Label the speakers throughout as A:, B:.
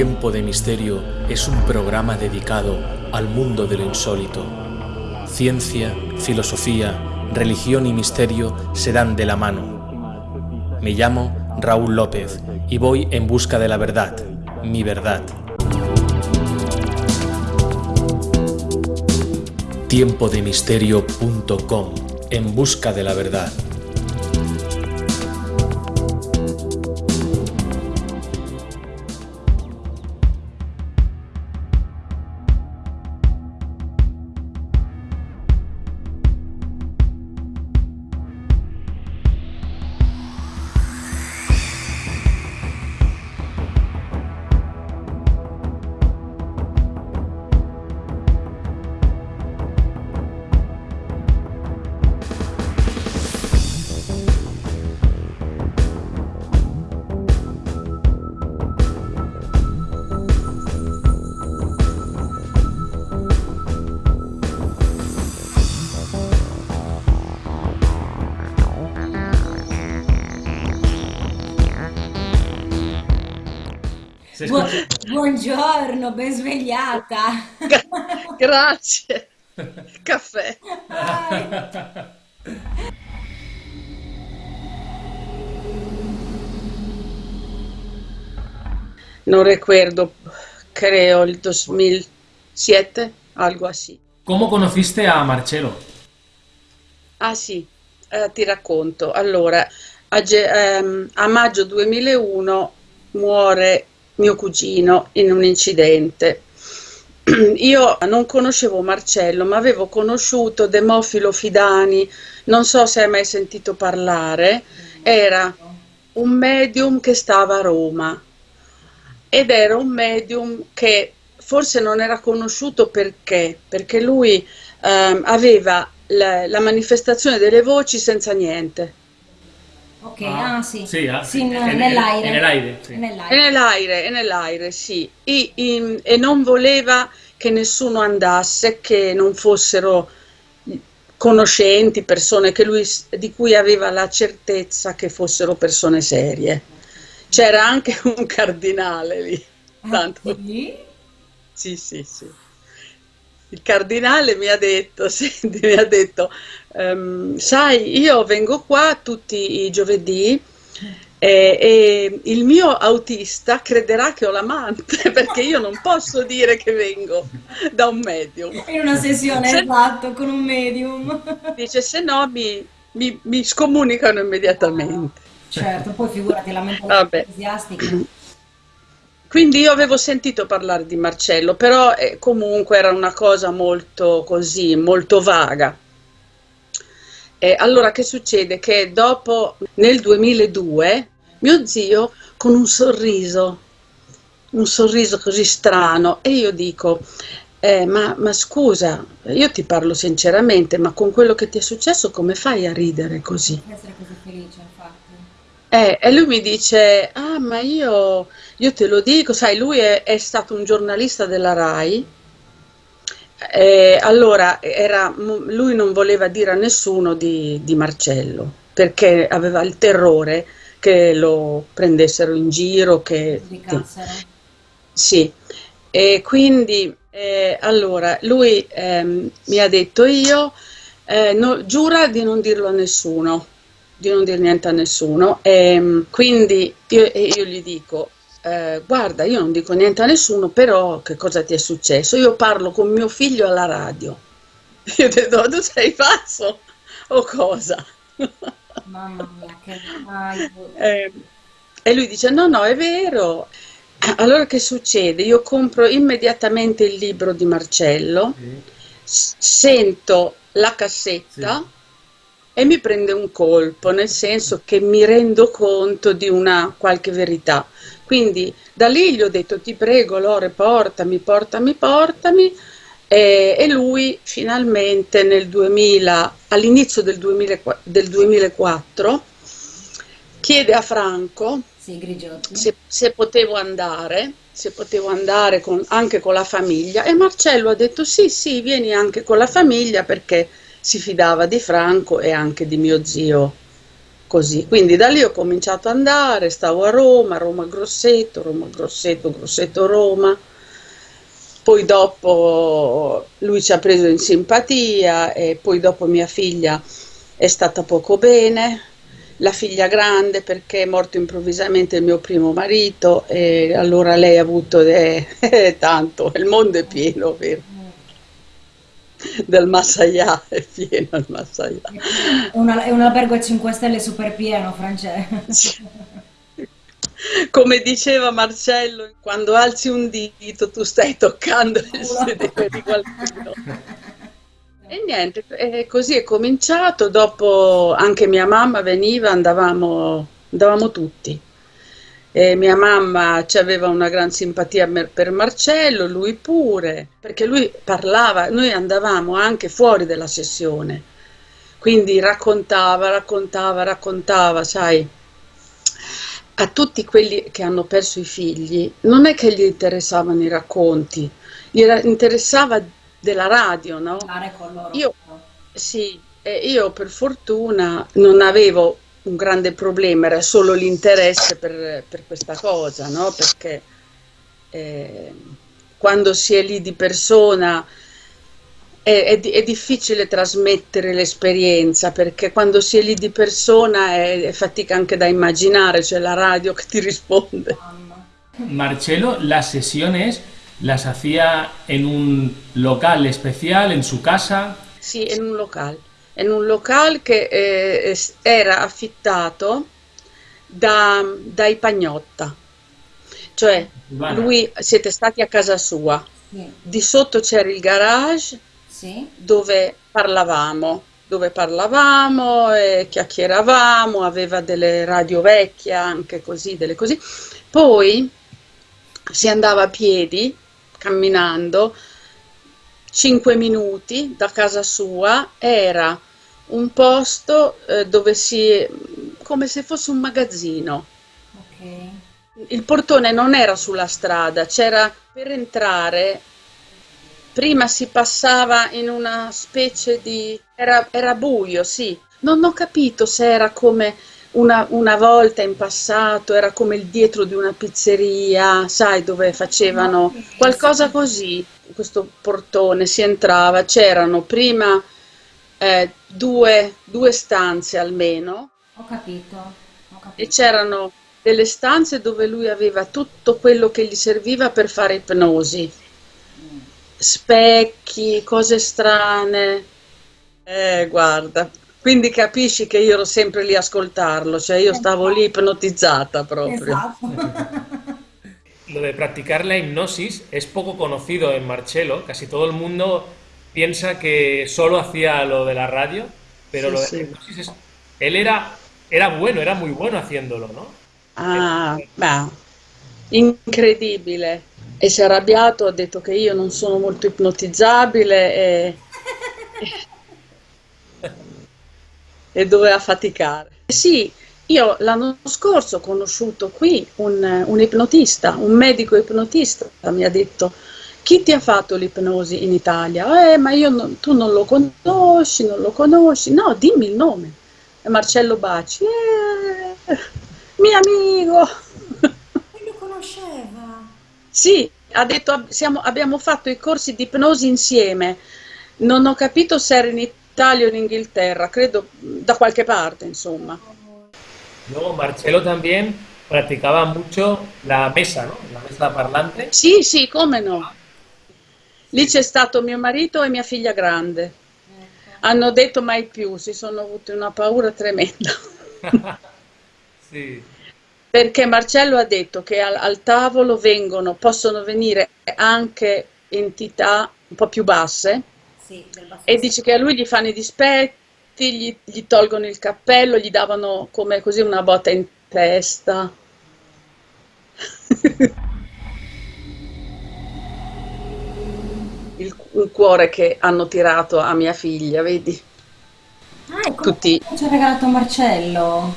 A: Tiempo de Misterio es un programa dedicado al mundo de lo insólito. Ciencia, filosofía, religión y misterio se dan de la mano. Me llamo Raúl López y voy en busca de la verdad, mi verdad. Tiempodemisterio.com En busca de la verdad.
B: Bu- buongiorno, ben svegliata.
C: Grazie. Caffè. Non recuerdo, creo el 2007, algo así.
D: ¿Cómo conociste a Marcello?
C: Ah sì, eh, ti racconto. Allora, a, ge- ehm, a maggio 2001 muore mio cugino in un incidente. Io non conoscevo Marcello, ma avevo conosciuto Demofilo Fidani, non so se hai mai sentito parlare, era un medium che stava a Roma ed era un medium che forse non era conosciuto perché, perché lui ehm, aveva la, la manifestazione delle voci senza niente.
B: Ok, ah, sì.
D: Sì, ah,
B: Sì,
D: sì,
B: in- nell'aire.
D: è nell'aire, sì.
C: E
B: Nell'aire.
C: nell'aire, e nell'aire, sì. I- i- e non voleva che nessuno andasse, che non fossero conoscenti, persone che lui, di cui aveva la certezza che fossero persone serie. C'era anche un cardinale lì, tanto.
B: Ah, sì?
C: Sì, sì, sì. Il cardinale mi ha detto, senti, mi ha detto, ehm, sai, io vengo qua tutti i giovedì e, e il mio autista crederà che ho l'amante perché io non posso dire che vengo da un medium.
B: In una sessione,
C: Se-
B: esatto, con un medium.
C: Dice, se no mi, mi- mi scomunicano immediatamente.
B: Certo, poi figurati la mentalità
C: Vabbè. Quindi io avevo sentito parlare di Marcello, però eh, comunque era una cosa molto così, molto vaga. E allora che succede? Che dopo, nel 2002, mio zio con un sorriso, un sorriso così strano, e io dico, eh, ma, ma scusa, io ti parlo sinceramente, ma con quello che ti è successo come fai a ridere così?
B: Essere così felice.
C: Eh, e lui mi dice, ah, ma io, io te lo dico, sai, lui è, è stato un giornalista della RAI, e allora era, lui non voleva dire a nessuno di, di Marcello, perché aveva il terrore che lo prendessero in giro, che... Sì, e quindi eh, allora lui ehm, mi ha detto io, eh, no- giura di non dirlo a nessuno, di non dire niente a nessuno. E, quindi io, io gli dico, eh, guarda, io non dico niente a nessuno, però che cosa ti è successo? Io parlo con mio figlio alla radio. Io ho detto, tu sei pazzo o cosa?
B: Mamma mia, che
C: Eh, e lui dice: No, no, è vero. Allora che succede? Io compro immediatamente il libro di Marcello, s- sento la cassetta e mi prende un colpo, nel senso che mi rendo conto di una qualche verità. Quindi da lì gli ho detto: Ti prego, Lore, portami, portami, portami. E, e lui finalmente nel 2000, all'inizio del 2000 del 2004, chiede a Franco
B: sì,
C: se, se potevo andare, se potevo andare con- anche con la famiglia e Marcello ha detto sì, sì, vieni anche con la famiglia perché si fidava di Franco e anche di mio zio così. Quindi da lì ho cominciato ad andare, stavo a Roma, Roma Grosseto, Roma Grosseto, Grosseto Roma. Poi dopo lui ci ha preso in simpatia e poi dopo mia figlia è stata poco bene, la figlia grande perché è morto improvvisamente il mio primo marito e allora lei ha avuto eh, tanto, il mondo è pieno, vero? Del Massaia è pieno il Massaia.
B: È, una- è un albergo a 5 stelle super pieno, Francesco.
C: Come diceva Marcello, quando alzi un dito tu stai toccando il sedere di qualcuno. E niente, e così è cominciato, dopo anche mia mamma veniva, andavamo, andavamo tutti. E mia mamma ci aveva una gran simpatia per Marcello, lui pure, perché lui parlava, noi andavamo anche fuori dalla sessione, quindi raccontava, raccontava, raccontava, sai, a tutti quelli che hanno perso i figli, non è che gli interessavano i racconti, gli interessava della radio, no? Io sì, e io per fortuna non avevo un grande problema, era solo l'interesse per, per questa cosa, no? Perché eh, quando si è lì di persona è, è è difficile trasmettere l'esperienza, perché quando si è lì di persona è, è fatica anche da immaginare, c'è la radio che ti risponde.
B: Mamma.
D: Marcelo, las sesiones las hacía en un local especial, en su casa.
C: Sì, in un locale, in un locale che eh, era affittato da, dai Pagnotta, cioè lui siete stati a casa sua,
B: Sì,
C: di sotto c'era il garage
B: sì,
C: dove parlavamo, dove parlavamo e chiacchieravamo, aveva delle radio vecchie anche così, delle così. Poi si andava a piedi, camminando, 5 minuti da casa sua, era un posto eh, dove si, come se fosse un magazzino.
B: ok.
C: Il portone non era sulla strada, c'era per entrare, prima si passava in una specie di... era, era buio, sì. Non ho capito se era come una, una volta in passato, era come il dietro di una pizzeria, sai, dove facevano qualcosa così. Questo portone si entrava, c'erano prima eh, due, due stanze almeno
B: Ho capito, ho
C: e
B: capito.
C: c'erano delle stanze dove lui aveva tutto quello che gli serviva per fare ipnosi, specchi, cose strane. Eh, guarda, quindi capisci che io ero sempre lì a ascoltarlo, cioè io stavo lì ipnotizzata proprio.
B: Esatto.
A: Lo de practicar la hipnosis es poco conocido en Marcelo. Casi todo el mundo piensa que solo hacía lo de la radio, pero
C: Sí,
A: lo de
C: sí.
A: hipnosis es... Él era, era bueno, era muy bueno haciéndolo, ¿no?
C: Ah, beh, incredibile. E si è arrabbiato, ha detto che io non sono molto ipnotizzabile e, e doveva faticare. Sì, io l'anno scorso ho conosciuto qui un, un ipnotista, un medico ipnotista, mi ha detto, chi ti ha fatto l'ipnosi in Italia? Eh, ma io non- tu non lo conosci, non lo conosci. No, dimmi il nome. Marcello Baci. Eh, mio amico.
B: E lo conosceva.
C: Sì, ha detto siamo- abbiamo fatto i corsi di ipnosi insieme. Non ho capito se era in Italia o in Inghilterra, credo da qualche parte, insomma.
A: Luego Marcelo también practicaba mucho la mesa, ¿no? La mesa parlante.
C: Sì, sì, come no. Lì c'è stato mio marito e mia figlia grande. Hanno detto mai più, si sono avuti una paura tremenda.
A: Sí.
C: Perché Marcello ha detto che al, al tavolo vengono, possono venire anche entità un po' più basse
B: Sì,
C: e dice che a lui gli fanno i dispetti, gli, gli tolgono il cappello, gli davano come così una botta in testa. Il, il cuore che hanno tirato a mia figlia, vedi?
B: Ah, ecco
C: Tutti.
B: ci ha regalato Marcello.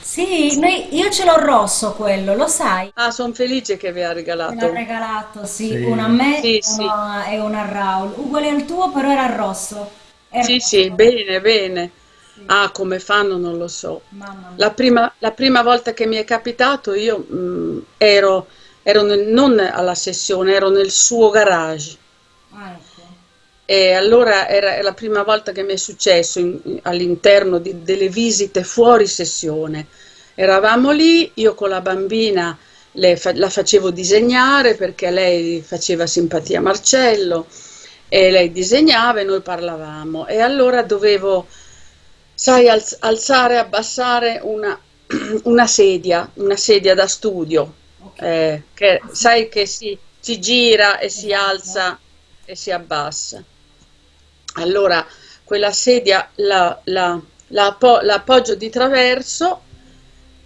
B: Sì, noi- io ce l'ho rosso quello, lo sai?
C: Ah, sono felice che vi ha
B: Me l'ha
C: regalato.
B: regalato, sì,
A: Sì.
B: una a me
C: Sì,
B: e
C: sì.
B: una, e una a Raul. Uguale al tuo, però era rosso. Era
C: Sì, sì, bene, bene. Ah, come fanno non lo so. La prima, la prima volta che mi è capitato io mh, ero, ero nel- non alla sessione, ero nel suo garage.
B: Ah, ecco.
C: E allora era la prima volta che mi è successo in- in- all'interno delle visite fuori sessione. Eravamo lì, io con la bambina le fa- la facevo disegnare perché lei faceva simpatia a Marcello e lei disegnava e noi parlavamo. E allora dovevo, sai, alz- alzare, abbassare una, una sedia, una sedia da studio,
B: Ok.
C: eh, che sai che si, si gira e si
B: Esatto.
C: alza e si abbassa. Allora, quella sedia la, la- la la appoggio di traverso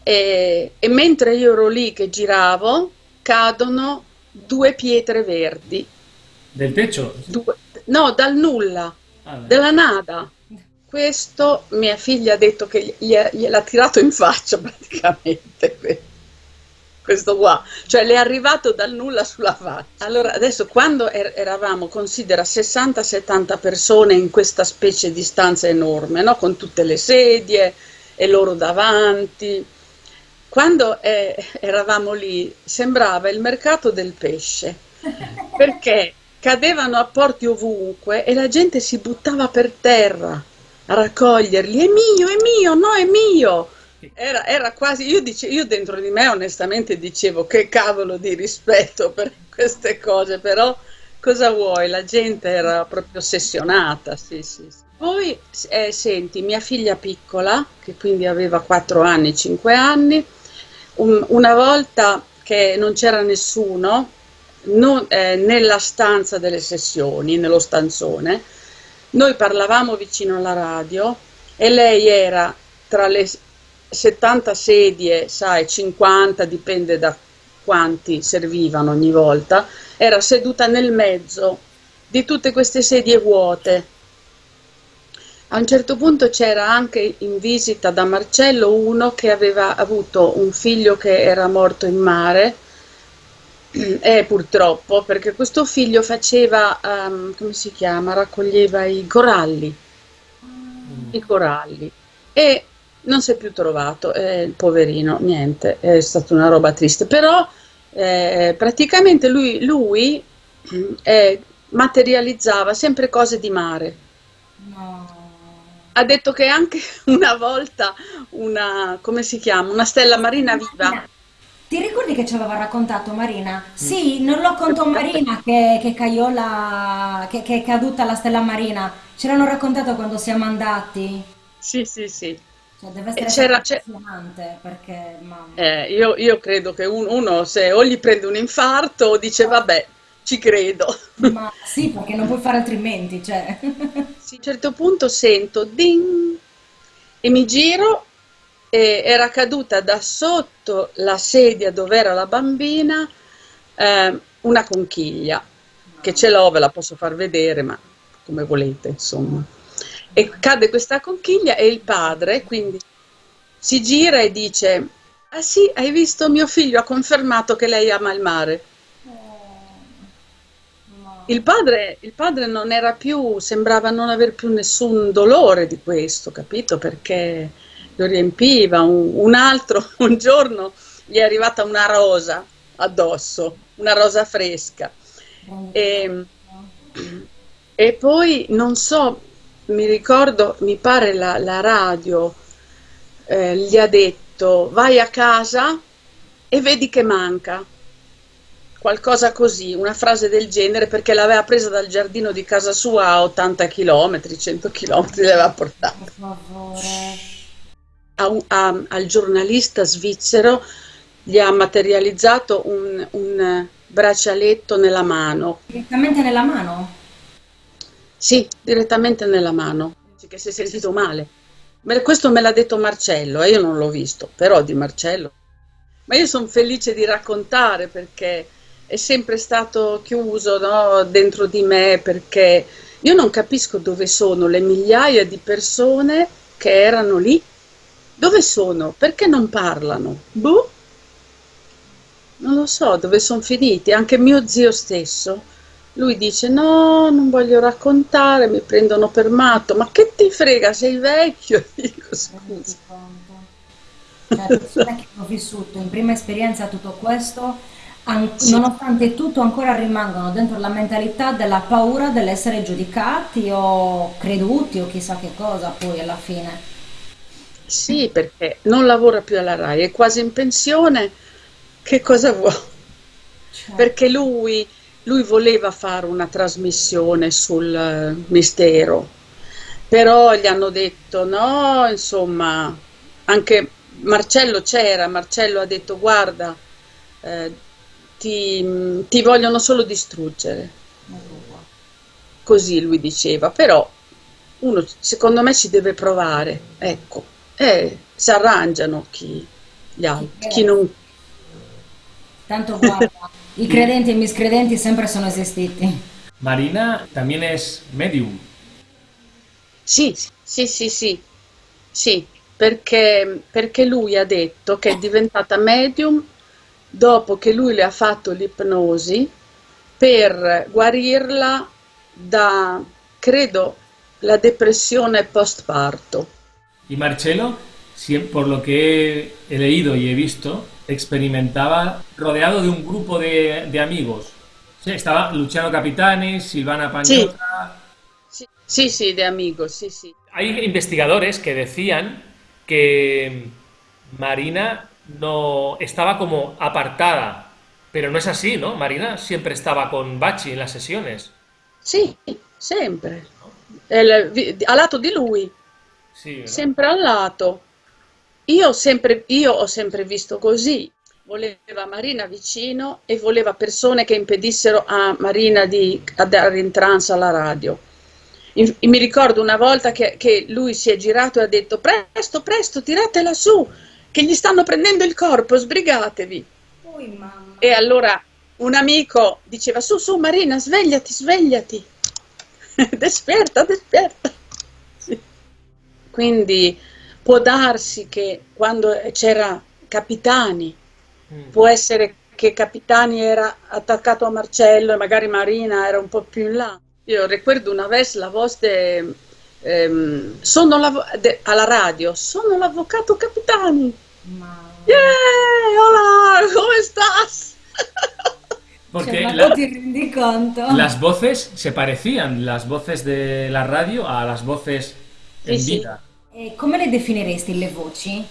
C: e, e mentre io ero lì che giravo, cadono due pietre verdi.
D: Del techo.
C: Due- no, dal nulla,
D: Ah,
C: della nada. Questo mia figlia ha detto che gli- gliel'ha tirato in faccia praticamente. Que- Questo qua, cioè le è arrivato dal nulla sulla faccia. Allora, adesso quando er- eravamo, considera 60-70 persone in questa specie di stanza enorme, no? Con tutte le sedie e loro davanti. Quando eh, eravamo lì sembrava il mercato del pesce, perché cadevano apporti ovunque e la gente si buttava per terra a raccoglierli. È mio, è mio, no, è mio. Era, era quasi, io, dice, io dentro di me onestamente dicevo che cavolo di rispetto per queste cose, però cosa vuoi? La gente era proprio ossessionata, sì, sì. sì. Poi, eh, senti, mia figlia piccola, che quindi aveva 4 anni, 5 anni, un- una volta che non c'era nessuno, non- eh, nella stanza delle sessioni, nello stanzone, noi parlavamo vicino alla radio e lei era tra le 70 sedie, sai, 50, dipende da quanti servivano ogni volta, era seduta nel mezzo di tutte queste sedie vuote. A un certo punto c'era anche in visita da Marcello uno che aveva avuto un figlio che era morto in mare, e purtroppo, perché questo figlio faceva, ehm, come si chiama, raccoglieva i coralli, i coralli, e non si è più trovato, eh, poverino, niente, è stata una roba triste, però eh, praticamente lui, lui eh, materializzava sempre cose di mare.
B: No.
C: Ha detto che anche una volta una, come si chiama, una stella marina viva.
B: Ti ricordi che ci aveva raccontato Marina? Sì, non lo contò Marina che, che Caiola, che, che è caduta la stella marina. Ce l'hanno raccontato quando siamo andati.
C: Sì, sì, sì.
B: Cioè, deve essere emozionante perché, mamma.
C: eh, io, io credo che un- uno se o gli prende un infarto o dice vabbè, ci credo.
B: Ma sì, perché non puoi fare altrimenti, cioè.
C: Sì, a un certo punto sento ding e mi giro e era caduta da sotto la sedia dove era la bambina eh, una conchiglia, che ce l'ho, ve la posso far vedere, ma come volete, insomma. E cade questa conchiglia e il padre quindi si gira e dice, ah sì, hai visto mio figlio ha confermato che lei ama il mare. Il padre, il padre non era più, sembrava non aver più nessun dolore di questo, capito? Perché lo riempiva. Un, un altro, un giorno, gli è arrivata una rosa addosso, una rosa fresca. E, e poi, non so, mi ricordo, mi pare la, la radio eh, gli ha detto vai a casa e vedi che manca qualcosa così, una frase del genere, perché l'aveva presa dal giardino di casa sua a 80 km, 100 km, l'aveva portata.
B: Per favore.
C: A a- al giornalista svizzero gli ha materializzato un, un braccialetto nella mano,
B: Direttamente nella mano?
C: Sì, direttamente nella mano, che si è sentito male. Questo me l'ha detto Marcello, e io non l'ho visto, però di Marcello. Ma io sono felice di raccontare perché è sempre stato chiuso, no, dentro di me, perché io non capisco dove sono le migliaia di persone che erano lì. Dove sono? Perché non parlano? Boh, non lo so dove sono finiti. Anche mio zio stesso, lui dice no, non voglio raccontare, mi prendono per matto. Ma che ti frega, sei vecchio? Dico, scusa.
B: Cioè, persone che hanno vissuto in prima esperienza tutto questo,
C: Sì,
B: nonostante tutto, ancora rimangono dentro la mentalità della paura dell'essere giudicati o creduti o chissà che cosa poi alla fine.
C: sì, perché non lavora più alla RAI, è quasi in pensione. Che cosa vuoi?
B: Cioè,
C: Perché lui, lui voleva fare una trasmissione sul eh, mistero, però gli hanno detto no, insomma, anche Marcello c'era, Marcello ha detto guarda, eh, ti, ti vogliono solo distruggere, così lui diceva, però uno secondo me ci deve provare, ecco, e si arrangiano chi, gli altri, chi non...
B: Tanto guarda, i credenti e i miscredenti sempre sono esistiti.
D: Marina también es medium.
C: Sì, sì, sì, sì, sì, perché, perché lui ha detto che è diventata medium dopo che lui le ha fatto l'ipnosi per guarirla da, credo, la depressione postparto.
D: Y Marcelo, siem- por lo que he leído y he visto, experimentaba rodeado de un grupo de, de amigos. Sí, estaba Luciano Capitani, Silvana
C: sì, sì, sì, de amigo, sì, sì.
A: Hay investigadores que decían que Marina no estaba como apartada, pero no es así, ¿no? Marina siempre estaba con Bachi en las sesiones.
C: Sì, sempre. È il- vi- a lato di lui,
A: Sí, ¿no?
C: sempre al lato. Io ho sempre, io ho sempre visto così. Voleva Marina vicino e voleva persone che impedissero a Marina di andare in trance alla radio. In- mi ricordo una volta che, che lui si è girato e ha detto: Presto, presto, tiratela su, che gli stanno prendendo il corpo, sbrigatevi.
B: Mamma.
C: E allora un amico diceva: Su, su, Marina, svegliati, svegliati. Desperta, desperta. Sì. Quindi può darsi che quando c'era Capitani,
A: Mm.
C: può essere che Capitani era attaccato a Marcello e magari Marina era un po' più in là. Io ricordo una vez la voz de, ehm, de- alla radio, sono l'avvocato Capitani.
B: Mamma.
C: Yeah, hola, come stas?
D: Porque
B: Cioè, ma
D: la-
B: tu ti rendi conto?
D: las voces se parecían, las voces de la radio a las voces en
C: Sì, sì.
D: vida.
B: E come le definiresti le voci?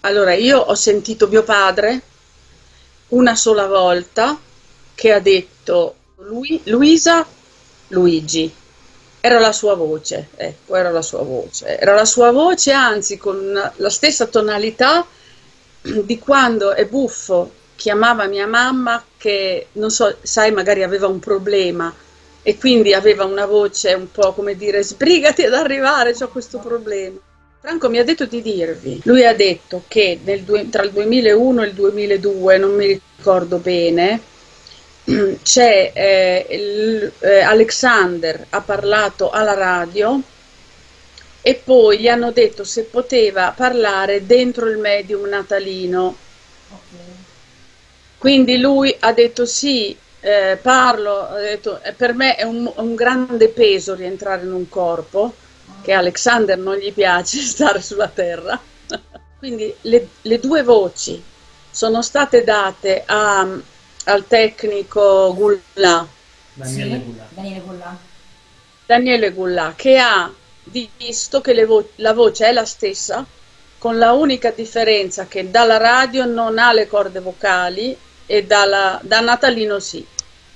C: Allora, io ho sentito mio padre una sola volta che ha detto lui, Luisa, Luigi. Era la sua voce, ecco, era la sua voce. Era la sua voce, anzi, con la stessa tonalità di quando è buffo chiamava mia mamma che, non so, sai, magari aveva un problema e quindi aveva una voce un po' come dire sbrigati ad arrivare, ho questo problema. Franco mi ha detto di dirvi, lui ha detto che due- tra il 2001 e il 2002, non mi ricordo bene, c'è eh, il- eh, Alexander ha parlato alla radio e poi gli hanno detto se poteva parlare dentro il medium natalino.
B: Ok.
C: Quindi lui ha detto sì, eh, parlo, ha detto, "Eh, per me è un, un grande peso rientrare in un corpo, che a Alexander non gli piace stare sulla terra. Quindi le, le due voci sono state date a- al tecnico Gullà,
D: Daniele
B: Sì,
D: Gula.
B: Daniele Gullà.
C: Daniele Gullà, che ha visto che le vo- la voce è la stessa, con la unica differenza che dalla radio non ha le corde vocali e dalla- da Natalino sì.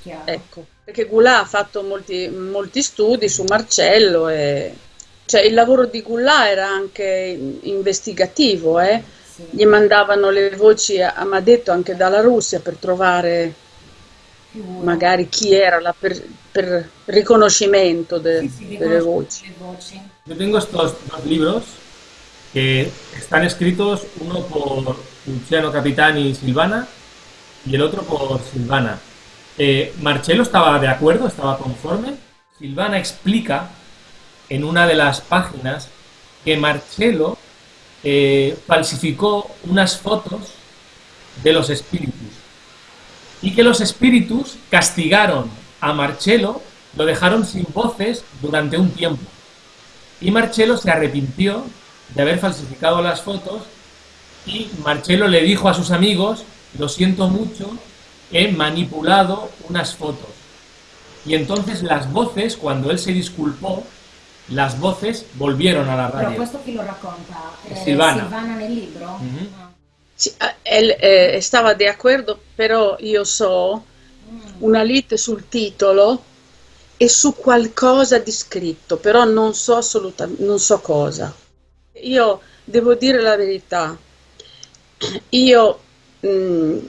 B: Chiaro.
C: Ecco, perché Goulart ha fatto molti, molti studi su Marcello e cioè, il lavoro di Goulart era anche investigativo, eh.
B: Sì.
C: Gli mandavano le voci, a- mi ha detto anche dalla Russia per trovare
B: Figura.
C: magari chi era la per, per riconoscimento de-
B: Sì, sì,
C: delle
B: riconosco
C: voci.
D: Yo tengo estos dos libros que están escritos, uno por Luciano Capitani y Silvana y el otro por Silvana. Eh, Marcello estaba de acuerdo, estaba conforme. Silvana explica en una de las páginas que Marcello eh, falsificó unas fotos de los espíritus y que los espíritus castigaron a Marcello, lo dejaron sin voces durante un tiempo. Y Marcello se arrepintió de haber falsificado las fotos y Marcello le dijo a sus amigos, lo siento mucho, he manipulado unas fotos. Y entonces las voces, cuando él se disculpó, las voces volvieron a la radio.
B: questo chi lo racconta? Eh,
D: Silvana.
B: Silvana nel libro?
D: Mhm.
B: Ah.
C: Sì, eh, él eh, stava d'accordo, però io so una lite sul titolo e su qualcosa di scritto, però non so assolutamente, non so cosa. Io devo dire la verità, io mh,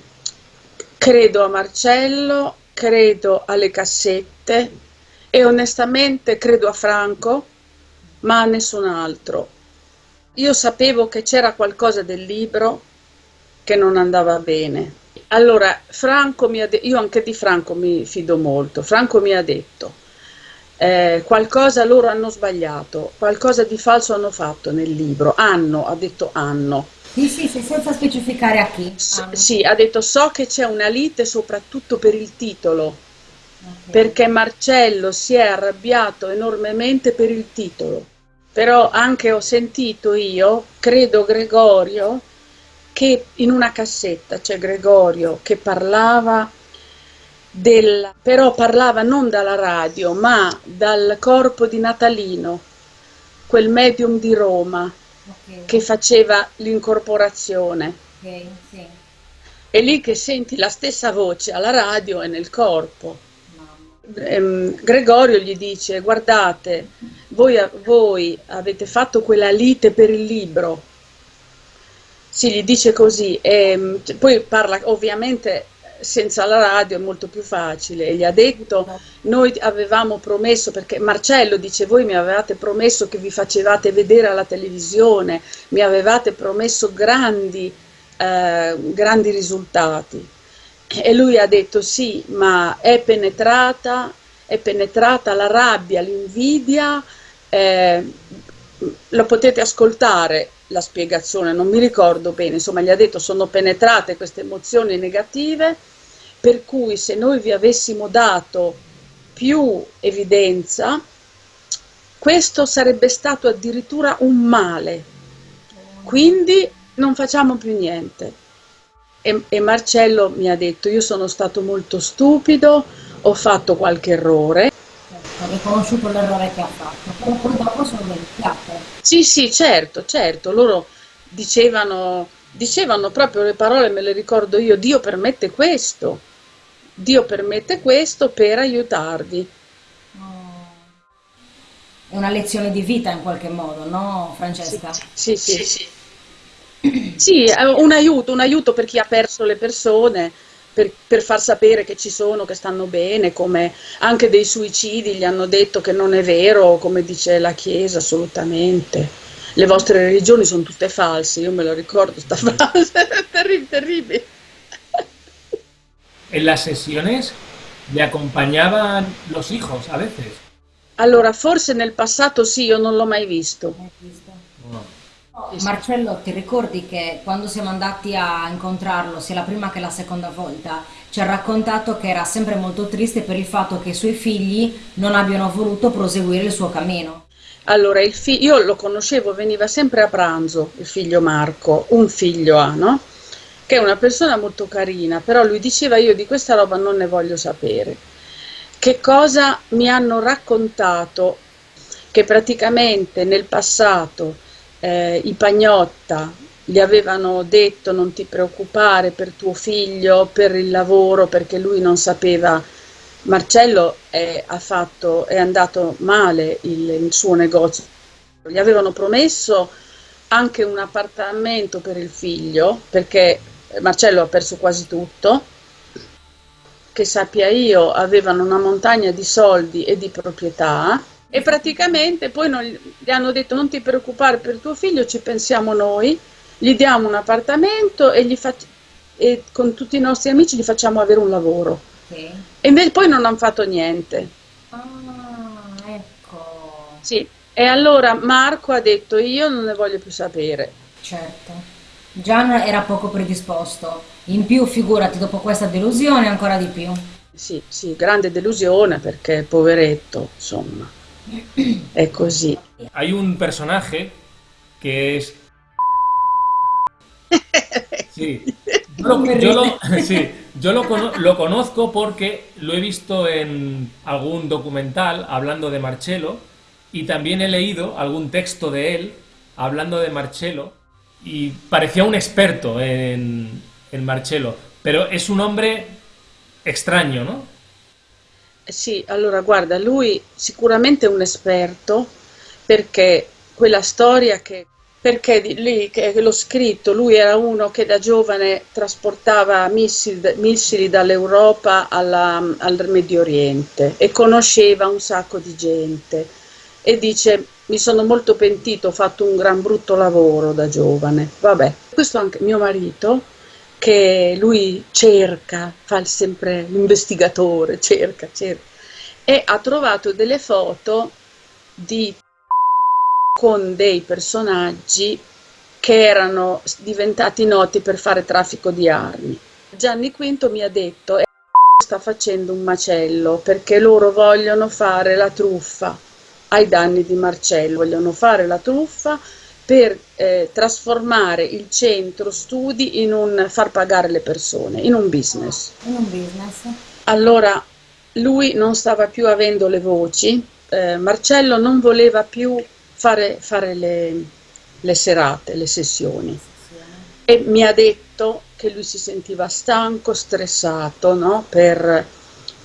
C: credo a Marcello, credo alle cassette e onestamente credo a Franco, ma a nessun altro. Io sapevo che c'era qualcosa del libro che non andava bene. Allora, Franco mi ha detto, io anche di Franco mi fido molto, Franco mi ha detto, eh, qualcosa loro hanno sbagliato, qualcosa di falso hanno fatto nel libro, hanno, ha detto hanno.
B: Sì, sì, sì, senza specificare a chi.
C: S-
B: Ah,
C: sì, ha detto so che c'è una lite soprattutto per il titolo,
B: ok.
C: perché Marcello si è arrabbiato enormemente per il titolo. Però anche ho sentito io, credo Gregorio, che in una cassetta c'è Gregorio che parlava del, però parlava non dalla radio, ma dal corpo di Natalino, quel medium di Roma
B: Ok,
C: che faceva l'incorporazione.
B: ok, sì.
C: È lì che senti la stessa voce alla radio e nel corpo. Ehm, Gregorio gli dice: Guardate, voi, voi avete fatto quella lite per il libro. Sì, gli dice così. ehm, poi parla ovviamente senza la radio è molto più facile. E gli ha detto: Noi avevamo promesso, perché Marcello dice: Voi mi avevate promesso che vi facevate vedere alla televisione, mi avevate promesso grandi, eh, grandi risultati. E lui ha detto sì, ma è penetrata, è penetrata la rabbia, l'invidia, eh, lo potete ascoltare la spiegazione, non mi ricordo bene, insomma gli ha detto sono penetrate queste emozioni negative, per cui se noi vi avessimo dato più evidenza, questo sarebbe stato addirittura un male, quindi non facciamo più niente. E, e Marcello mi ha detto: Io sono stato molto stupido, ho fatto qualche errore.
B: Ha riconosciuto l'errore che ha fatto, però poi dopo sono verificate.
C: Sì, sì, certo, certo. Loro dicevano, dicevano proprio le parole, me le ricordo io: Dio permette questo, Dio permette questo per aiutarvi.
B: È una lezione di vita in qualche modo, no,
C: Sì,
B: Francesca?
C: sì, sì. Sì, è un aiuto, un aiuto per chi ha perso le persone, per, per far sapere che ci sono, che stanno bene, come anche dei suicidi gli hanno detto che non è vero, come dice la Chiesa, assolutamente. Le vostre religioni sono tutte false, io me lo ricordo sta frase, terribile, terribile.
D: En las sesiones le acompañaban los hijos a veces.
C: Allora, forse nel passato sì, io non l'ho mai visto.
B: Marcello, ti ricordi che quando siamo andati a incontrarlo, sia la prima che la seconda volta, ci ha raccontato che era sempre molto triste per il fatto che i suoi figli non abbiano voluto proseguire il suo cammino.
C: Allora, io lo conoscevo, veniva sempre a pranzo, il figlio Marco, un figlio ha, no? Che è una persona molto carina, però lui diceva io di questa roba non ne voglio sapere. Che cosa mi hanno raccontato? Che praticamente nel passato eh, i Pagnotta gli avevano detto non ti preoccupare per tuo figlio, per il lavoro, perché lui non sapeva Marcello è, fatto, è andato male il, il suo negozio. Gli avevano promesso anche un appartamento per il figlio, perché Marcello ha perso quasi tutto. Che sappia io, avevano una montagna di soldi e di proprietà. E praticamente poi non- gli hanno detto non ti preoccupare per tuo figlio, ci pensiamo noi, gli diamo un appartamento e, e con tutti i nostri amici gli facciamo avere un lavoro.
B: Ok?
C: E invece poi non hanno fatto niente.
B: Ah, ecco,
C: Sì. E allora Marco ha detto io non ne voglio più sapere.
B: certo. Gian era poco predisposto. In più, figurati, dopo questa delusione, ancora di più.
C: Sì, sì, grande delusione perché poveretto, insomma. È così.
D: Hay un personaje que es... Sí. Yo lo, yo lo- sí, yo lo cono- lo conozco porque lo he visto en algún documental hablando de Marcello y también he leído algún texto de él hablando de Marcello y parecía un experto en, en Marcello, pero es un hombre extraño, ¿no?
C: Sì, allora guarda, lui sicuramente è un esperto perché quella storia che, perché lì che l'ho scritto, lui era uno che da giovane trasportava missili, missili dall'Europa alla- al Medio Oriente e conosceva un sacco di gente e dice mi sono molto pentito, ho fatto un gran brutto lavoro da giovane. Vabbè, questo anche mio marito che lui cerca, fa sempre l'investigatore, cerca, cerca, e ha trovato delle foto di con dei personaggi che erano diventati noti per fare traffico di armi. Gianni Quinto mi ha detto "Eh, sta facendo un macello perché loro vogliono fare la truffa ai danni di Marcello, vogliono fare la truffa per eh, trasformare il centro studi in un far pagare le persone, in un business.
B: In un business.
C: Allora lui non stava più avendo le voci, eh, Marcello non voleva più fare, fare le, le serate, le sessioni e mi ha detto che lui si sentiva stanco, stressato, no? Per,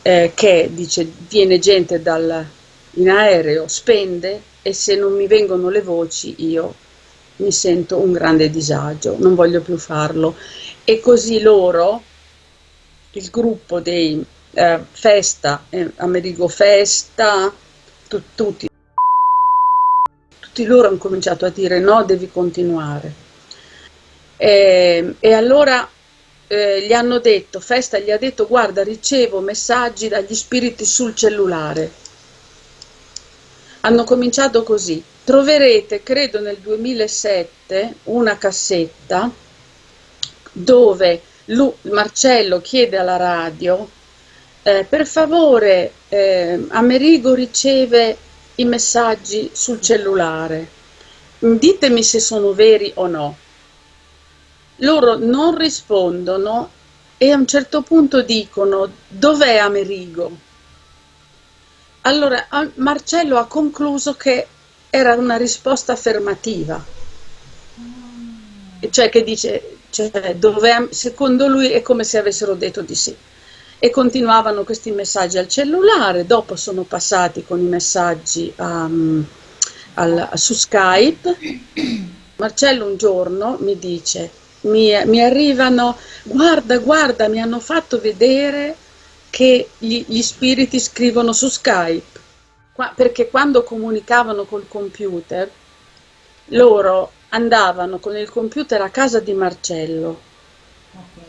C: eh, che dice viene gente dal, in aereo, spende e se non mi vengono le voci io mi sento un grande disagio, non voglio più farlo. E così loro, il gruppo dei eh, Festa, eh, Amerigo Festa, tu- tutti, tutti loro hanno cominciato a dire no, devi continuare. E, e allora eh, gli hanno detto, Festa gli ha detto, guarda, ricevo messaggi dagli spiriti sul cellulare. Hanno cominciato così. Troverete, credo nel 2007, una cassetta dove Lu- Marcello chiede alla radio, eh, per favore, eh, Amerigo riceve i messaggi sul cellulare, ditemi se sono veri o no. Loro non rispondono e a un certo punto dicono dov'è Amerigo? Allora Marcello ha concluso che era una risposta affermativa, cioè che dice, cioè, dov'è Am- secondo lui è come se avessero detto di sì. E continuavano questi messaggi al cellulare, dopo sono passati con i messaggi um, al- su Skype. Marcello un giorno mi dice, mi, mi arrivano, guarda, guarda, mi hanno fatto vedere che gli, gli spiriti scrivono su Skype, Qua- perché quando comunicavano col computer, loro andavano con il computer a casa di Marcello
B: Ok.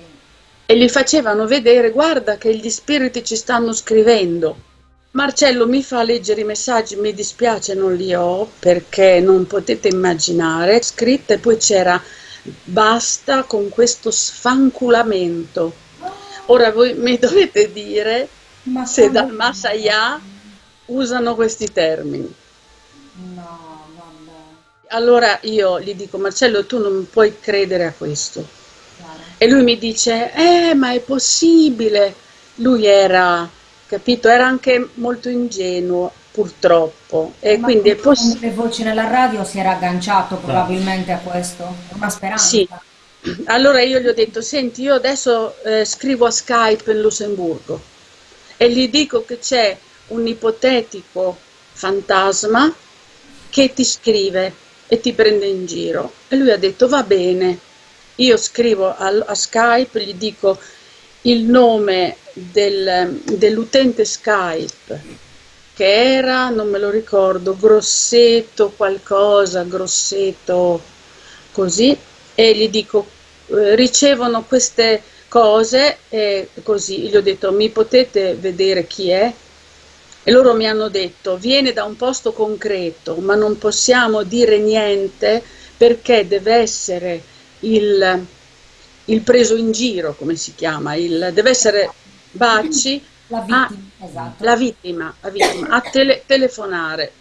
C: e gli facevano vedere, guarda che gli spiriti ci stanno scrivendo. Marcello mi fa leggere i messaggi, mi dispiace non li ho perché non potete immaginare, scritte, poi c'era basta con questo sfanculamento. Ora voi mi dovete dire
B: Ma
C: se dal Masaya usano questi termini.
B: No, vabbè,
C: Allora io gli dico, Marcello, tu non puoi credere a questo.
B: chiaro.
C: E lui mi dice, eh, ma è possibile. Lui era, capito, era anche molto ingenuo, purtroppo. E
B: Ma
C: quindi è
B: con
C: possibile.
B: le voci nella radio si era agganciato probabilmente a questo, una speranza.
C: Sì. Allora io gli ho detto, senti, io adesso eh, scrivo a Skype in Lussemburgo e gli dico che c'è un ipotetico fantasma che ti scrive e ti prende in giro. E lui ha detto, va bene, io scrivo al- a Skype, gli dico il nome del- dell'utente Skype, che era, non me lo ricordo, Grosseto qualcosa, Grosseto così, e gli dico, eh, ricevono queste cose e così, gli ho detto, mi potete vedere chi è? E loro mi hanno detto, viene da un posto concreto, ma non possiamo dire niente perché deve essere il, il preso in giro, come si chiama, il, deve essere Bacci
B: La
C: a-
B: vittima, esatto.
C: la vittima, la vittima, a tele- telefonare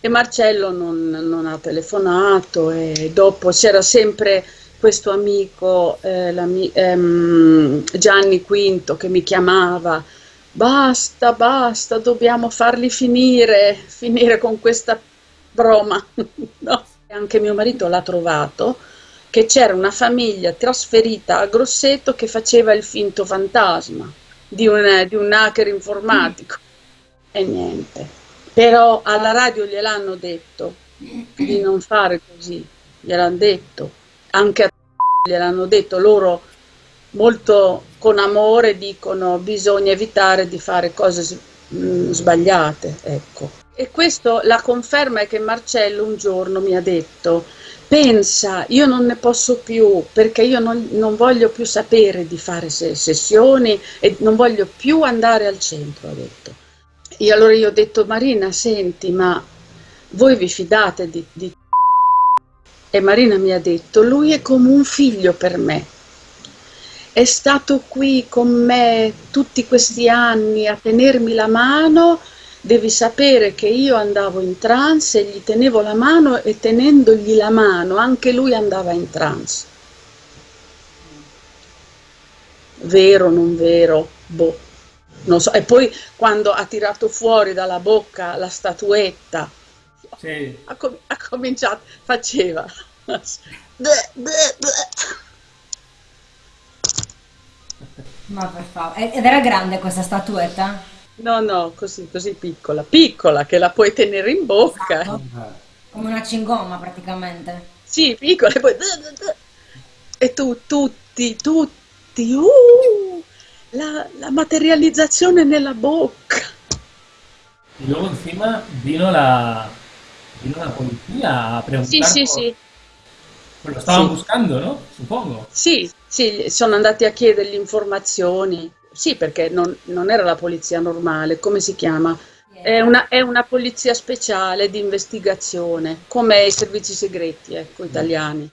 C: e Marcello non, non ha telefonato e dopo c'era sempre questo amico eh, ehm, Gianni Quinto che mi chiamava basta, basta, dobbiamo farli finire, finire con questa broma. no? Anche mio marito l'ha trovato, che c'era una famiglia trasferita a Grosseto che faceva il finto fantasma di un, di un hacker informatico. Mm. E niente. Però alla radio gliel'hanno detto di non fare così, gliel'hanno detto. Anche a gliel'hanno detto loro molto con amore dicono bisogna evitare di fare cose mm, sbagliate, ecco. E questo la conferma è che Marcello un giorno mi ha detto pensa, io non ne posso più perché io non, non voglio più sapere di fare sessioni e non voglio più andare al centro, ha detto. E allora io ho detto Marina, senti, ma voi vi fidate di, di... E Marina mi ha detto, lui è come un figlio per me è stato qui con me tutti questi anni a tenermi la mano, devi sapere che io andavo in trance e gli tenevo la mano e tenendogli la mano anche lui andava in trance. Vero, non vero? Boh, non so. E poi quando ha tirato fuori dalla bocca la statuetta, sì. ha, com ha cominciato, faceva... bleh, bleh, bleh.
B: Ma per favore, ed era grande questa statuetta?
C: No, no, così, così piccola, piccola, che la puoi tenere in bocca. Esatto.
B: Come una cingomma praticamente.
C: Sì, piccola, e poi... E tu, tutti, tutti, uh, la, la materializzazione nella bocca.
D: Y luego encima vino la, vino la policía a preguntar.
C: Sì, sì, sì.
D: Lo stavano sì. buscando, no? Suppongo.
C: Sì, sì, sono andati a chiedergli informazioni. Sì, perché non, non era la polizia normale, come si chiama? È una, è una, polizia speciale di investigazione, come i servizi segreti, ecco, italiani.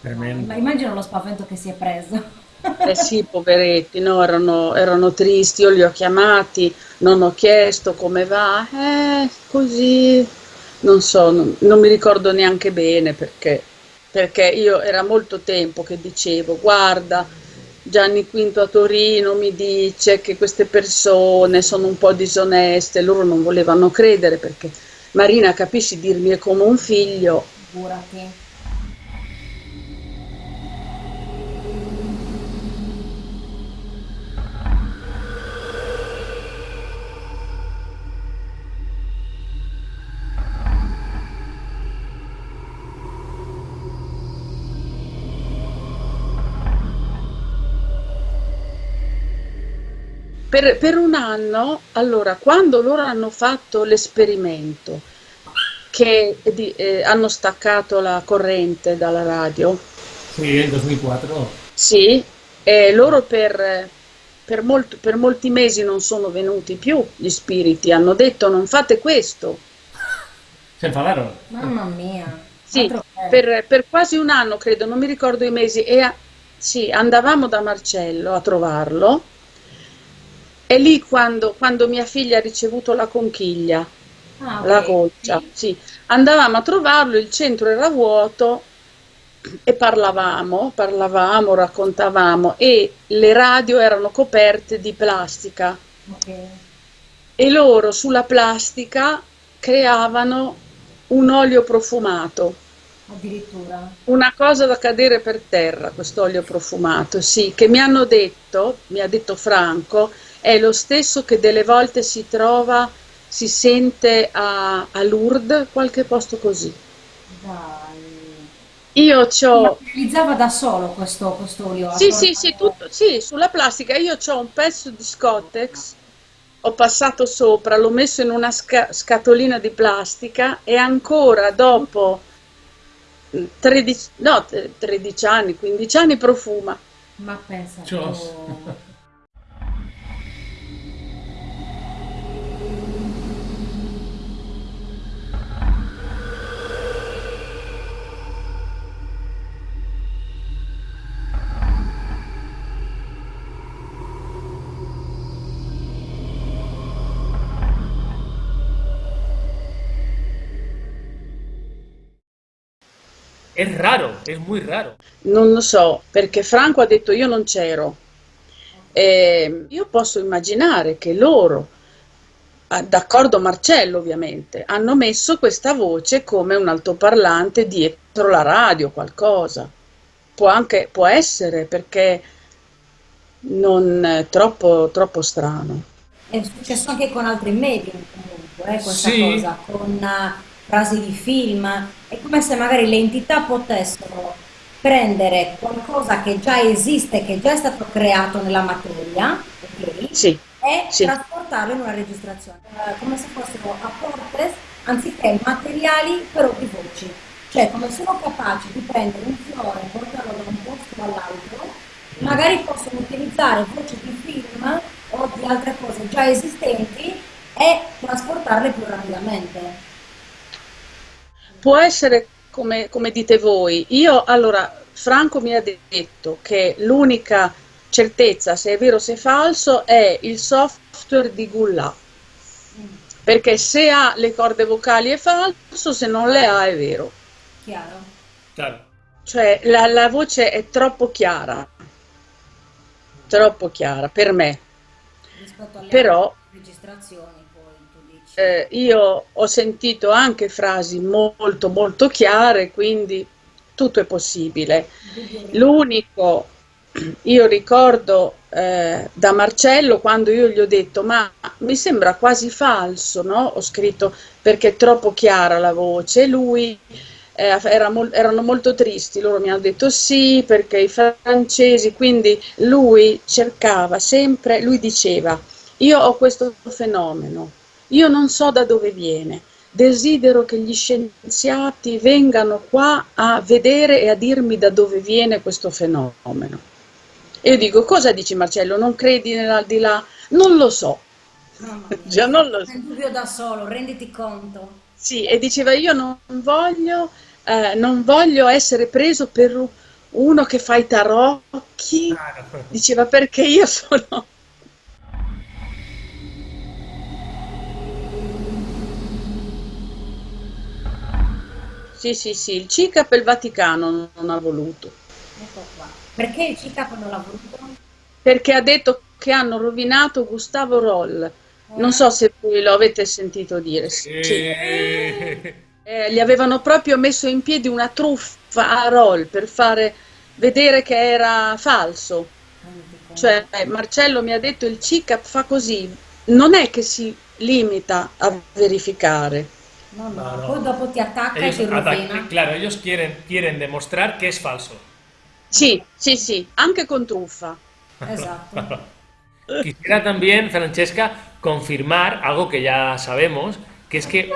B: Tremendo. Ma immagino lo spavento che si è preso.
C: Eh sì, poveretti, no, erano, erano, tristi, io li ho chiamati, non ho chiesto come va, eh, così, non so, non, non mi ricordo neanche bene perché perché io era molto tempo che dicevo guarda Gianni Quinto a Torino mi dice che queste persone sono un po' disoneste, loro non volevano credere perché Marina capisci dirmi è come un figlio.
B: Figurati.
C: Per, per un anno, allora, quando loro hanno fatto l'esperimento, che di, eh, hanno staccato la corrente dalla radio.
D: Sì, nel 2004.
C: Sì, e loro per, per, molt, per, molti mesi non sono venuti più gli spiriti, hanno detto non fate questo.
D: Si enfadarono.
B: Mamma mia.
C: Sì, per, per, quasi un anno credo, non mi ricordo i mesi, e a, sì, andavamo da Marcello a trovarlo è lì quando, quando mia figlia ha ricevuto la conchiglia, ah, okay. la goccia, sì. Andavamo a trovarlo, il centro era vuoto e parlavamo, parlavamo, raccontavamo e le radio erano coperte di plastica. Okay. E loro sulla plastica creavano un olio profumato.
B: Addirittura.
C: Una cosa da cadere per terra, questo olio profumato, sì, che mi hanno detto, mi ha detto Franco, è lo stesso che delle volte si trova, si sente a, a Lourdes, qualche posto così.
B: Dai.
C: Io ho...
B: Utilizzava da solo questo, questo olio?
C: Sì, sì, sì, tutto, sì, sulla plastica. Io ho un pezzo di Scottex, ho passato sopra, l'ho messo in una sca scatolina di plastica e ancora dopo 13, no, 13 anni, 15 anni profuma.
B: Ma pensa.
D: È raro, è molto raro.
C: Non lo so, perché Franco ha detto io non c'ero. E io posso immaginare che loro, ah, d'accordo Marcello ovviamente, hanno messo questa voce come un altoparlante dietro la radio, qualcosa. Può anche, può essere, perché non è troppo, troppo strano.
B: È successo anche con altri medium comunque, eh, questa
D: Sì.
B: cosa, con eh, frasi di film. È come se magari le entità potessero prendere qualcosa che già esiste, che già è stato creato nella materia, ok?
C: Sì,
B: e
C: Sì.
B: trasportarlo in una registrazione, Eh, come se fossero apportes anziché materiali però di voci. Cioè, come sono capaci di prendere un fiore e portarlo da un posto all'altro, magari possono utilizzare voci di film o di altre cose già esistenti e trasportarle più rapidamente.
C: Può essere come, come dite voi. Io, allora, Franco mi ha detto che l'unica certezza se è vero o se è falso è il software di Gullah. Perché se ha le corde vocali è falso, se non le ha è vero.
B: Chiaro?
D: Claro.
C: Cioè la, la voce è troppo chiara, troppo chiara per me.
B: Rispetto alle
C: Però-
B: registrazioni.
C: Eh, io ho sentito anche frasi molto molto chiare, quindi tutto è possibile. L'unico, io ricordo eh, da Marcello quando io gli ho detto, ma mi sembra quasi falso, no? Ho scritto perché è troppo chiara la voce, lui eh, era mol- erano molto tristi, loro mi hanno detto sì perché i francesi, quindi lui cercava sempre, lui diceva, io ho questo fenomeno, io non so da dove viene, desidero che gli scienziati vengano qua a vedere e a dirmi da dove viene questo fenomeno. E io dico, cosa dici Marcello? Non credi nell'aldilà? Non lo so. Già non lo so.
B: Dubbio da solo, renditi conto.
C: Sì, e diceva io non voglio, eh, non voglio essere preso per uno che fa i tarocchi.
D: Claro.
C: Diceva perché io sono... Sì, sì, sì, il CICAP e il Vaticano non ha voluto,
B: Ecco qua. Perché il CICAP non l'ha voluto?
C: perché ha detto che hanno rovinato Gustavo Roll. Non so se voi lo avete sentito dire. Sì.
D: Eh,
C: Eh, gli avevano proprio messo in piedi una truffa a Roll per fare vedere che era falso. Cioè, Marcello mi ha detto il CICAP fa così, non è che si limita a verificare.
B: No, no,
D: No,
B: dopo ti attacca e
D: ellos
B: ti
D: atacan-
B: rovina.
D: claro, ellos quieren, quieren demostrar que es falso.
C: Sì, sì, sì, anche con truffa.
B: Esatto.
D: Quisiera también, Francesca, confirmar algo que ya sabemos, que es que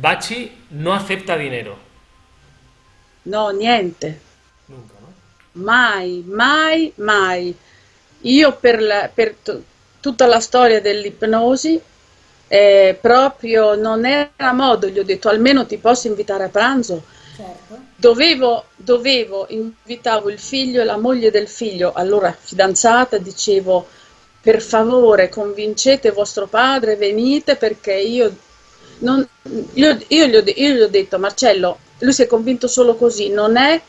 D: Bachi no acepta dinero.
C: No, niente,
D: Nunca, ¿no?
C: mai, mai, mai. Io per, la- per t- tutta la storia dell'ipnosi, eh, proprio non era modo, gli ho detto almeno ti posso invitare a pranzo.
B: Certo.
C: Dovevo, dovevo, invitavo il figlio e la moglie del figlio, allora fidanzata, dicevo per favore convincete vostro padre, venite perché io, non, io, io gli ho, io gli ho detto Marcello, lui si è convinto solo così, non è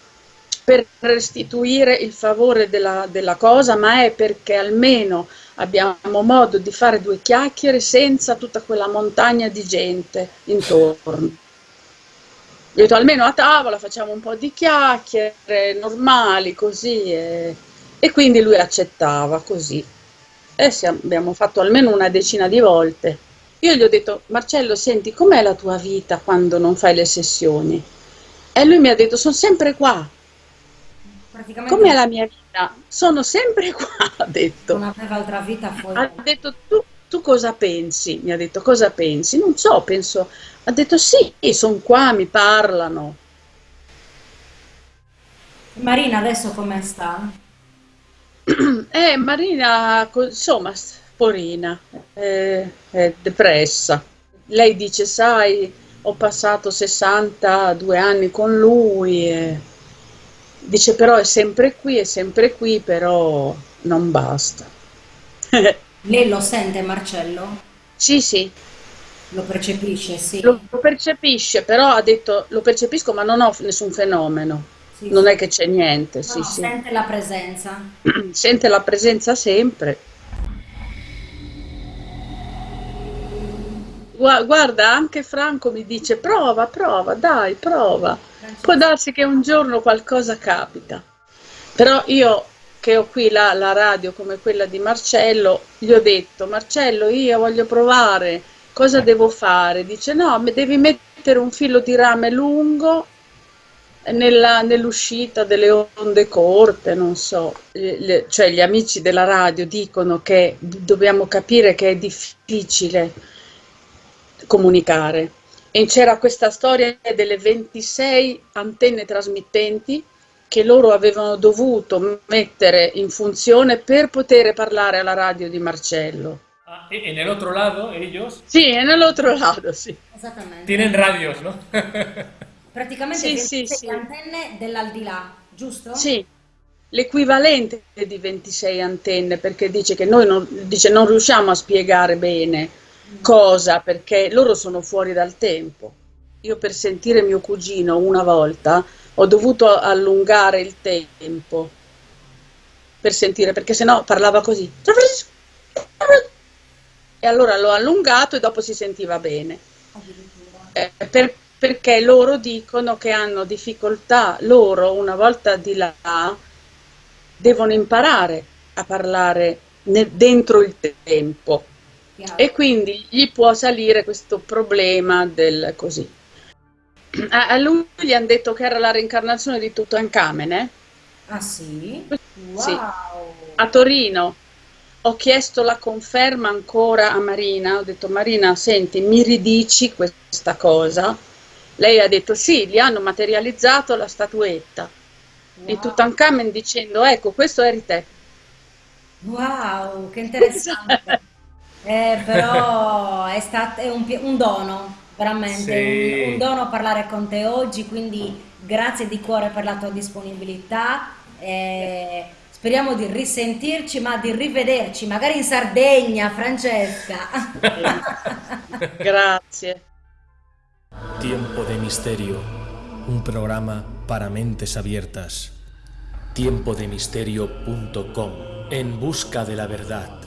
C: per restituire il favore della, della cosa, ma è perché almeno abbiamo modo di fare due chiacchiere senza tutta quella montagna di gente intorno. Ho detto almeno a tavola facciamo un po' di chiacchiere normali così e, e quindi lui accettava così. E siamo- abbiamo fatto almeno una decina di volte. Io gli ho detto Marcello, senti, com'è la tua vita quando non fai le sessioni? E lui mi ha detto sono sempre qua.
B: Praticamente
C: Com'è la mia vita? Sono sempre qua, ha detto.
B: non aveva altra vita fuori.
C: Ha detto tu, tu cosa pensi? Mi ha detto cosa pensi? Non so, penso. Ha detto sì, sono qua, mi parlano.
B: Marina adesso come sta?
C: Eh, Marina, insomma, porina, eh, è depressa. Lei dice, sai, ho passato 62 anni con lui. e Dice, però è sempre qui, è sempre qui, però non basta.
B: Lei lo sente Marcello?
C: Sì, sì,
B: Lo percepisce, sì.
C: Lo percepisce, però ha detto lo percepisco ma non ho nessun fenomeno.
B: Sì,
C: non
B: sì.
C: è che c'è niente,
B: No,
C: sì,
B: no,
C: sì.
B: sente la presenza.
C: Sente la presenza sempre. Gua- Guarda, anche Franco mi dice prova, prova, dai, prova. Può darsi che un giorno qualcosa capita. Però io che ho qui la, la radio come quella di Marcello, gli ho detto, Marcello, io voglio provare, cosa devo fare? Dice, no, devi mettere un filo di rame lungo nell'uscita delle onde corte, non so, le- cioè gli amici della radio dicono che dobbiamo capire che è difficile comunicare. E c'era questa storia delle 26 antenne trasmittenti che loro avevano dovuto mettere in funzione per poter parlare alla radio di Marcello.
D: Ah, y en el otro lado, ellos
C: Sì, e nell'altro lato, sì.
B: Esattamente.
D: tienen radios, ¿no?
B: Praticamente
C: Sì,
B: 26
C: sì, sì.
B: antenne dell'aldilà, giusto?
C: Sì, l'equivalente di 26 antenne, perché dice che noi non, dice, non riusciamo a spiegare bene cosa, perché loro sono fuori dal tempo. Io per sentire mio cugino una volta ho dovuto allungare il tempo per sentire, perché sennò parlava così. E allora l'ho allungato e dopo si sentiva bene. Eh, per- perché loro dicono che hanno difficoltà, loro una volta di là devono imparare a parlare ne- dentro il tempo
B: Chiaro.
C: e quindi gli può salire questo problema del così. A, a lui gli hanno detto che era la reincarnazione di Tutankhamene
B: Ah sì? Wow!
C: Sì. a Torino. Ho chiesto la conferma ancora a Marina, ho detto Marina, senti, mi ridici questa cosa? Lei ha detto sì, gli hanno materializzato la statuetta di
B: Wow.
C: Tutankhamon dicendo ecco, questo eri te.
B: Wow, che interessante. Eh, però è stato è un, un dono, veramente,
D: Sì.
B: un, un dono parlare con te oggi, quindi grazie di cuore per la tua disponibilità. eh, speriamo di risentirci, ma di rivederci, magari in Sardegna, Francesca.
C: Grazie.
A: Tiempo de Misterio, un programa para mentes abiertas. Tiempodemisterio.com, en busca de la verdad.